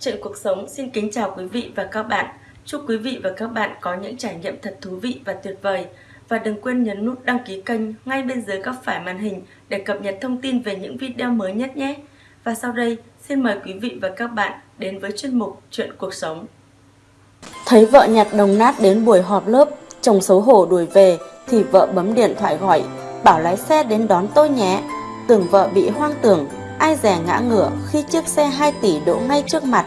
Chuyện cuộc sống xin kính chào quý vị và các bạn. Chúc quý vị và các bạn có những trải nghiệm thật thú vị và tuyệt vời. Và đừng quên nhấn nút đăng ký kênh ngay bên dưới góc phải màn hình để cập nhật thông tin về những video mới nhất nhé. Và sau đây, xin mời quý vị và các bạn đến với chuyên mục Chuyện cuộc sống. Thấy vợ nhặt đồng nát đến buổi họp lớp, chồng xấu hổ đuổi về thì vợ bấm điện thoại gọi, bảo lái xe đến đón tôi nhé. Tưởng vợ bị hoang tưởng, ai rẻ ngã ngửa khi chiếc xe 2 tỷ đỗ ngay trước mặt.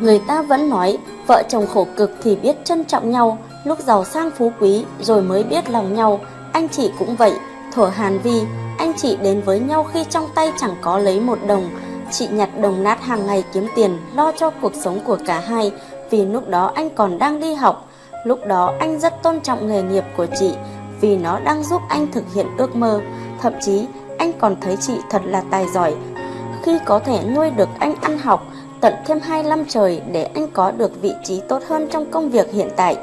Người ta vẫn nói, vợ chồng khổ cực thì biết trân trọng nhau, lúc giàu sang phú quý rồi mới biết lòng nhau. Anh chị cũng vậy, thổ Hàn Vi, anh chị đến với nhau khi trong tay chẳng có lấy một đồng. Chị nhặt đồng nát hàng ngày kiếm tiền, lo cho cuộc sống của cả hai, vì lúc đó anh còn đang đi học. Lúc đó anh rất tôn trọng nghề nghiệp của chị, vì nó đang giúp anh thực hiện ước mơ. Thậm chí, anh còn thấy chị thật là tài giỏi, khi có thể nuôi được anh ăn học tận thêm 2 năm trời để anh có được vị trí tốt hơn trong công việc hiện tại.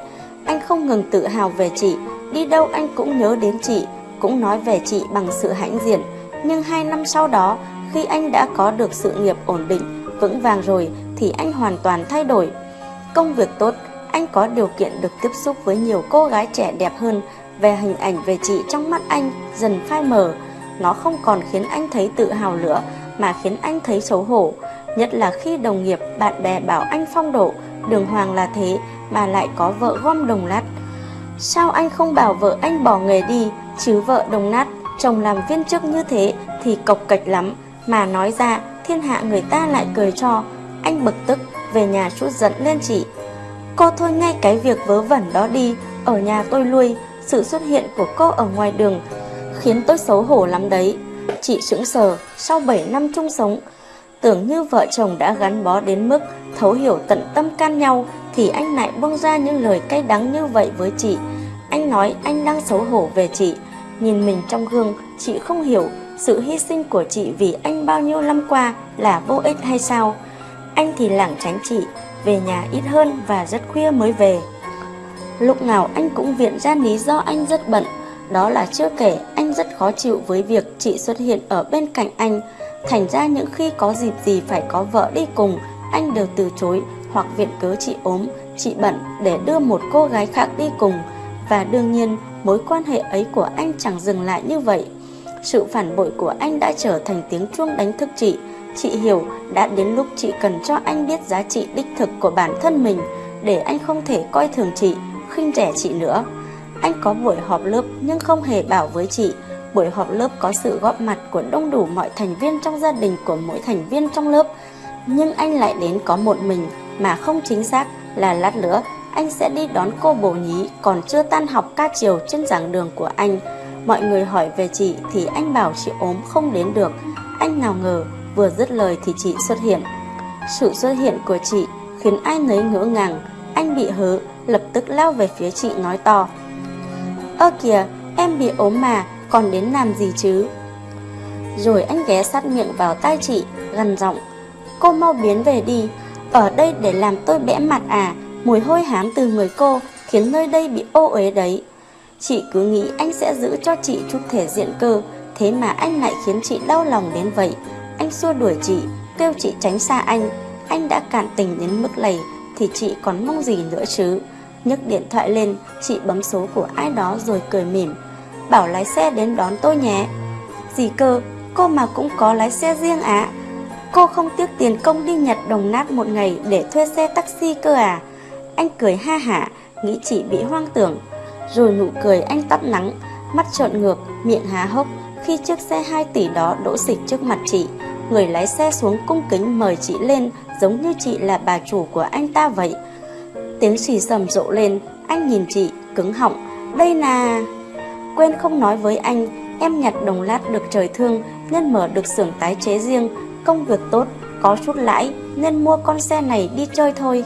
Anh không ngừng tự hào về chị, đi đâu anh cũng nhớ đến chị, cũng nói về chị bằng sự hãnh diện. Nhưng hai năm sau đó, khi anh đã có được sự nghiệp ổn định, vững vàng rồi thì anh hoàn toàn thay đổi. Công việc tốt, anh có điều kiện được tiếp xúc với nhiều cô gái trẻ đẹp hơn về hình ảnh về chị trong mắt anh dần phai mờ. Nó không còn khiến anh thấy tự hào nữa mà khiến anh thấy xấu hổ. Nhất là khi đồng nghiệp, bạn bè bảo anh phong độ, đường hoàng là thế mà lại có vợ gom đồng nát. Sao anh không bảo vợ anh bỏ nghề đi, chứ vợ đồng nát, chồng làm viên chức như thế thì cộc cạch lắm, mà nói ra thiên hạ người ta lại cười cho. Anh bực tức, về nhà chút giận lên chị. Cô thôi ngay cái việc vớ vẩn đó đi, ở nhà tôi lui, sự xuất hiện của cô ở ngoài đường khiến tôi xấu hổ lắm đấy. Chị sững sờ sau 7 năm chung sống, tưởng như vợ chồng đã gắn bó đến mức thấu hiểu tận tâm can nhau thì anh lại buông ra những lời cay đắng như vậy với chị. Anh nói anh đang xấu hổ về chị, nhìn mình trong gương, chị không hiểu sự hy sinh của chị vì anh bao nhiêu năm qua là vô ích hay sao. Anh thì lảng tránh chị, về nhà ít hơn và rất khuya mới về. Lúc nào anh cũng viện ra lý do anh rất bận, đó là chưa kể anh rất khó chịu với việc chị xuất hiện ở bên cạnh anh. Thành ra những khi có dịp gì phải có vợ đi cùng, anh đều từ chối hoặc viện cớ chị ốm, chị bận để đưa một cô gái khác đi cùng. Và đương nhiên, mối quan hệ ấy của anh chẳng dừng lại như vậy. Sự phản bội của anh đã trở thành tiếng chuông đánh thức chị. Chị hiểu đã đến lúc chị cần cho anh biết giá trị đích thực của bản thân mình để anh không thể coi thường chị, khinh rẻ chị nữa. Anh có buổi họp lớp nhưng không hề bảo với chị. Buổi họp lớp có sự góp mặt của đông đủ mọi thành viên trong gia đình của mỗi thành viên trong lớp. Nhưng anh lại đến có một mình mà không chính xác là lát nữa anh sẽ đi đón cô bồ nhí còn chưa tan học ca chiều trên giảng đường của anh. Mọi người hỏi về chị thì anh bảo chị ốm không đến được. Anh nào ngờ vừa dứt lời thì chị xuất hiện. Sự xuất hiện của chị khiến ai nấy ngỡ ngàng. Anh bị hớ, lập tức lao về phía chị nói to. Ơ kìa, em bị ốm mà, còn đến làm gì chứ? Rồi anh ghé sát miệng vào tai chị, gần giọng. Cô mau biến về đi, ở đây để làm tôi bẽ mặt à, mùi hôi hám từ người cô khiến nơi đây bị ô uế đấy. Chị cứ nghĩ anh sẽ giữ cho chị chút thể diện cơ, thế mà anh lại khiến chị đau lòng đến vậy. Anh xua đuổi chị, kêu chị tránh xa anh. Anh đã cạn tình đến mức này thì chị còn mong gì nữa chứ? Nhấc điện thoại lên, chị bấm số của ai đó rồi cười mỉm. Bảo lái xe đến đón tôi nhé. Gì cơ, cô mà cũng có lái xe riêng ạ. À? Cô không tiếc tiền công đi nhật đồng nát một ngày để thuê xe taxi cơ à? Anh cười ha hả, nghĩ chị bị hoang tưởng. Rồi nụ cười anh tắt nắng, mắt trợn ngược, miệng há hốc khi chiếc xe 2 tỷ đó đỗ xịch trước mặt chị. Người lái xe xuống cung kính mời chị lên giống như chị là bà chủ của anh ta vậy. Tiếng xì sầm rộ lên, anh nhìn chị, cứng họng. Đây là... Quên không nói với anh, em nhặt đồng lát được trời thương nên mở được xưởng tái chế riêng, công việc tốt, có chút lãi nên mua con xe này đi chơi thôi.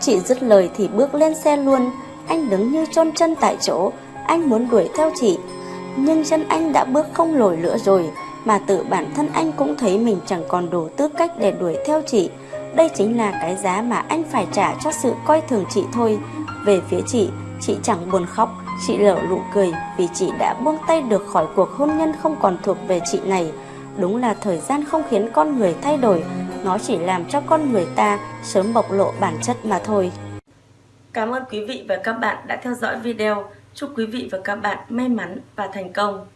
Chị dứt lời thì bước lên xe luôn, anh đứng như chôn chân tại chỗ, anh muốn đuổi theo chị. Nhưng chân anh đã bước không lồi lửa rồi, mà tự bản thân anh cũng thấy mình chẳng còn đủ tư cách để đuổi theo chị. Đây chính là cái giá mà anh phải trả cho sự coi thường chị thôi. Về phía chị, chị chẳng buồn khóc, chị lở lụ cười vì chị đã buông tay được khỏi cuộc hôn nhân không còn thuộc về chị này. Đúng là thời gian không khiến con người thay đổi, nó chỉ làm cho con người ta sớm bộc lộ bản chất mà thôi. Cảm ơn quý vị và các bạn đã theo dõi video. Chúc quý vị và các bạn may mắn và thành công.